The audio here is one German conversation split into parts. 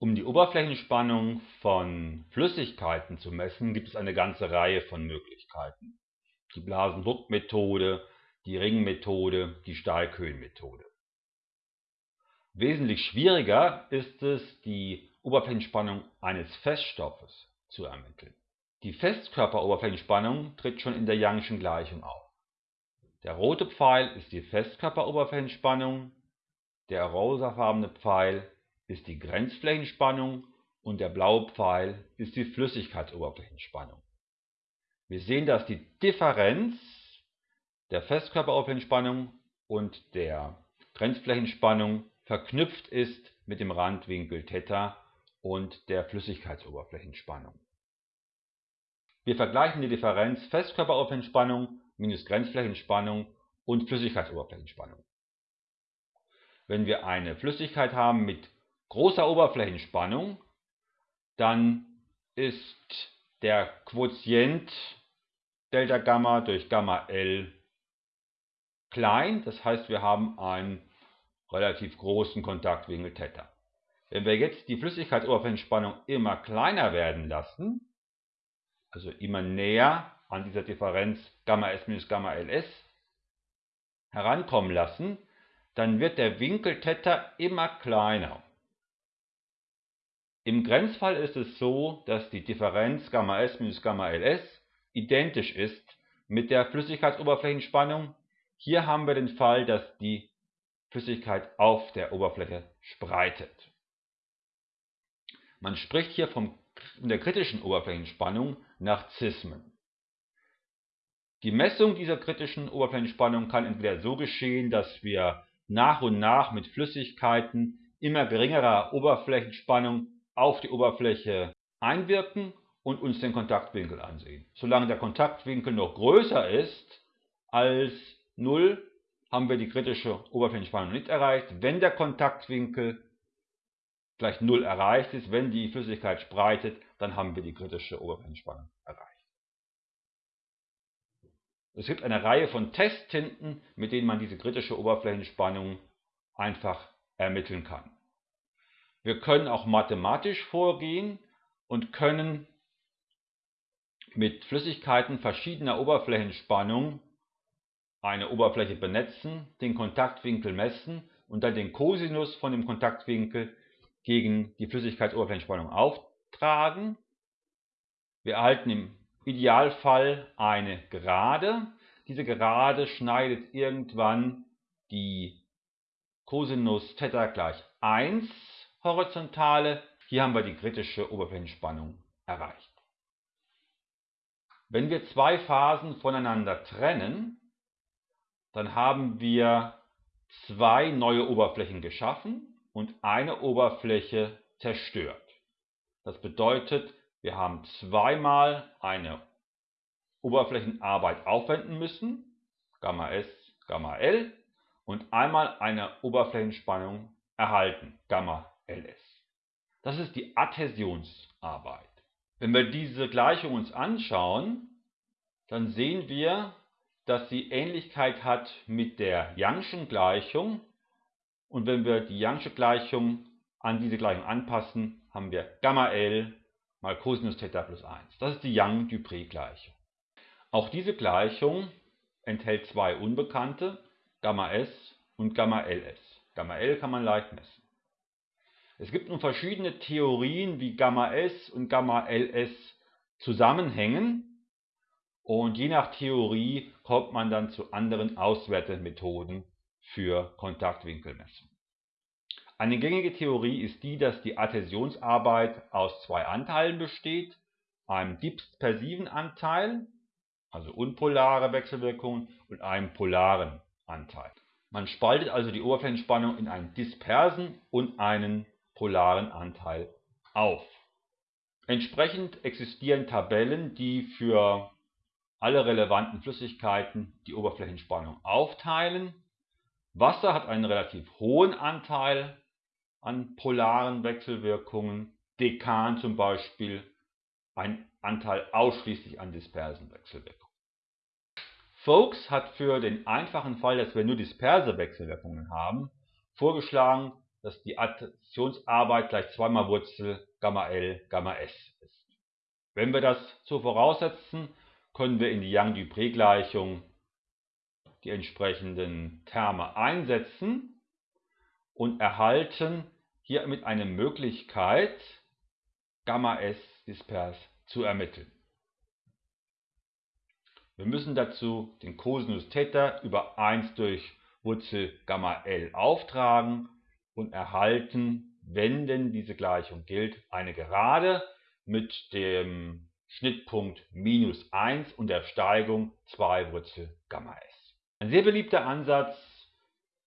Um die Oberflächenspannung von Flüssigkeiten zu messen, gibt es eine ganze Reihe von Möglichkeiten. Die Blasen-Druck-Methode, die Ringmethode, die Stahlköhn-Methode. Wesentlich schwieriger ist es, die Oberflächenspannung eines Feststoffes zu ermitteln. Die Festkörperoberflächenspannung tritt schon in der Young'schen Gleichung auf. Der rote Pfeil ist die Festkörperoberflächenspannung, der rosafarbene Pfeil ist die Grenzflächenspannung und der blaue Pfeil ist die Flüssigkeitsoberflächenspannung. Wir sehen, dass die Differenz der Festkörperoberflächenspannung und der Grenzflächenspannung verknüpft ist mit dem Randwinkel Theta und der Flüssigkeitsoberflächenspannung. Wir vergleichen die Differenz Festkörperoberflächenspannung minus Grenzflächenspannung und Flüssigkeitsoberflächenspannung. Wenn wir eine Flüssigkeit haben mit großer Oberflächenspannung, dann ist der Quotient Delta Gamma durch Gamma L klein. Das heißt, wir haben einen relativ großen Kontaktwinkel Theta. Wenn wir jetzt die Flüssigkeitsoberflächenspannung immer kleiner werden lassen, also immer näher an dieser Differenz Gamma S minus Gamma LS herankommen lassen, dann wird der Winkel Theta immer kleiner. Im Grenzfall ist es so, dass die Differenz Gamma S minus Gamma LS identisch ist mit der Flüssigkeitsoberflächenspannung. Hier haben wir den Fall, dass die Flüssigkeit auf der Oberfläche spreitet. Man spricht hier von der kritischen Oberflächenspannung nach Zismen. Die Messung dieser kritischen Oberflächenspannung kann entweder so geschehen, dass wir nach und nach mit Flüssigkeiten immer geringerer Oberflächenspannung auf die Oberfläche einwirken und uns den Kontaktwinkel ansehen. Solange der Kontaktwinkel noch größer ist als 0, haben wir die kritische Oberflächenspannung nicht erreicht. Wenn der Kontaktwinkel gleich 0 erreicht ist, wenn die Flüssigkeit spreitet, dann haben wir die kritische Oberflächenspannung erreicht. Es gibt eine Reihe von Testtinten, mit denen man diese kritische Oberflächenspannung einfach ermitteln kann. Wir können auch mathematisch vorgehen und können mit Flüssigkeiten verschiedener Oberflächenspannung eine Oberfläche benetzen, den Kontaktwinkel messen und dann den Cosinus von dem Kontaktwinkel gegen die Flüssigkeitsoberflächenspannung auftragen. Wir erhalten im Idealfall eine Gerade. Diese Gerade schneidet irgendwann die Cosinus Theta gleich 1 Horizontale. Hier haben wir die kritische Oberflächenspannung erreicht. Wenn wir zwei Phasen voneinander trennen, dann haben wir zwei neue Oberflächen geschaffen und eine Oberfläche zerstört. Das bedeutet, wir haben zweimal eine Oberflächenarbeit aufwenden müssen, Gamma S, Gamma L, und einmal eine Oberflächenspannung erhalten, Gamma LS. Das ist die Adhäsionsarbeit. Wenn wir diese Gleichung uns anschauen, dann sehen wir, dass sie Ähnlichkeit hat mit der Young'schen Gleichung. Und wenn wir die Young'sche Gleichung an diese Gleichung anpassen, haben wir Gamma L mal Cosinus Theta plus 1. Das ist die Young-Dupré-Gleichung. Auch diese Gleichung enthält zwei Unbekannte, Gamma S und Gamma LS. Gamma L kann man leicht messen. Es gibt nun verschiedene Theorien, wie Gamma S und Gamma LS zusammenhängen und je nach Theorie kommt man dann zu anderen Auswertemethoden für Kontaktwinkelmessung. Eine gängige Theorie ist die, dass die Adhäsionsarbeit aus zwei Anteilen besteht, einem dispersiven Anteil, also unpolare Wechselwirkungen, und einem polaren Anteil. Man spaltet also die Oberflächenspannung in einen dispersen und einen polaren Anteil auf. Entsprechend existieren Tabellen, die für alle relevanten Flüssigkeiten die Oberflächenspannung aufteilen. Wasser hat einen relativ hohen Anteil an polaren Wechselwirkungen, Dekan zum Beispiel ein Anteil ausschließlich an dispersen Wechselwirkungen. Folks hat für den einfachen Fall, dass wir nur disperse Wechselwirkungen haben, vorgeschlagen, dass die Additionsarbeit gleich zweimal Wurzel Gamma L Gamma S ist. Wenn wir das so voraussetzen, können wir in die Young-Dupré-Gleichung die entsprechenden Terme einsetzen und erhalten hiermit eine Möglichkeit, Gamma S dispers zu ermitteln. Wir müssen dazu den Cosinus Theta über 1 durch Wurzel Gamma L auftragen und erhalten, wenn denn diese Gleichung gilt, eine Gerade mit dem Schnittpunkt minus 1 und der Steigung 2 Wurzel Gamma S. Ein sehr beliebter Ansatz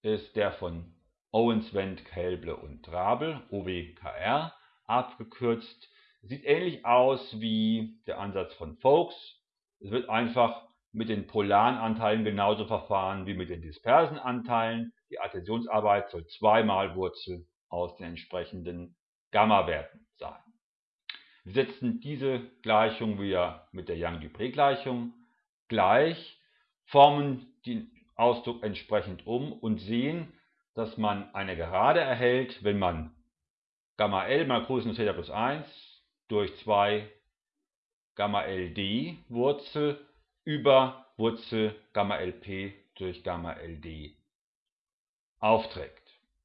ist der von Owens, Wendt, Kelble und Drabel, OWKR, abgekürzt. Sieht ähnlich aus wie der Ansatz von Folks, es wird einfach mit den polaren Anteilen genauso verfahren wie mit den dispersen Anteilen. Die Adhäsionsarbeit soll zweimal Wurzel aus den entsprechenden Gamma-Werten sein. Wir setzen diese Gleichung wieder mit der Young-Dupré-Gleichung gleich, formen den Ausdruck entsprechend um und sehen, dass man eine Gerade erhält, wenn man Gamma L mal Cosinus Theta plus 1 durch 2 Gamma LD Wurzel über Wurzel Gamma LP durch Gamma LD aufträgt.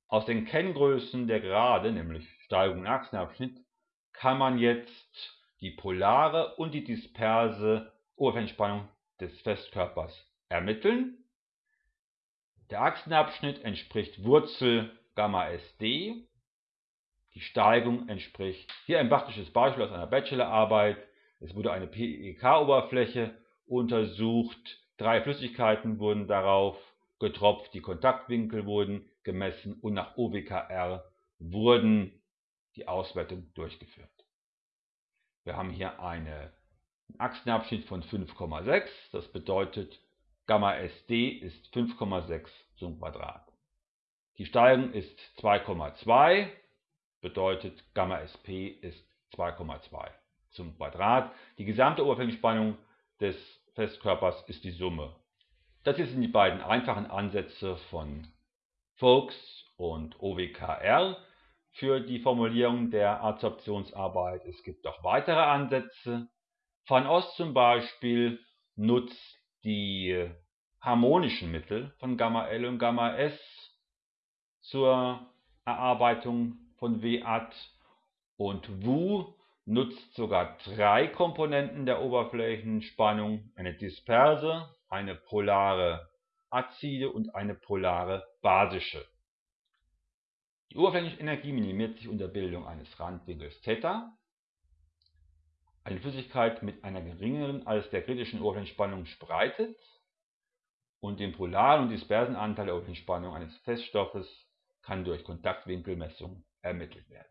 Aus den Kenngrößen der Gerade, nämlich Steigung und Achsenabschnitt, kann man jetzt die polare und die disperse Oberflächenspannung des Festkörpers ermitteln. Der Achsenabschnitt entspricht Wurzel Gamma SD. Die Steigung entspricht hier ein praktisches Beispiel aus einer Bachelorarbeit. Es wurde eine PEK-Oberfläche untersucht. Drei Flüssigkeiten wurden darauf getropft, die Kontaktwinkel wurden gemessen und nach OWKR wurden die Auswertungen durchgeführt. Wir haben hier einen Achsenabschnitt von 5,6, das bedeutet Gamma SD ist 5,6 zum Quadrat. Die Steigung ist 2,2, bedeutet Gamma SP ist 2,2 zum Quadrat. Die gesamte Oberflächenspannung des Festkörpers ist die Summe. Das sind die beiden einfachen Ansätze von Folks und OWKR für die Formulierung der Adsorptionsarbeit. Es gibt auch weitere Ansätze. Van Ost zum Beispiel nutzt die harmonischen Mittel von Gamma L und Gamma S zur Erarbeitung von WAT und Wu nutzt sogar drei Komponenten der Oberflächenspannung, eine disperse, eine polare azide und eine polare basische. Die Oberflächenenergie minimiert sich unter Bildung eines Randwinkels Theta. Eine Flüssigkeit mit einer geringeren als der kritischen Oberflächenspannung spreitet und den polaren und dispersen Anteil der Oberflächenspannung eines Feststoffes kann durch Kontaktwinkelmessung ermittelt werden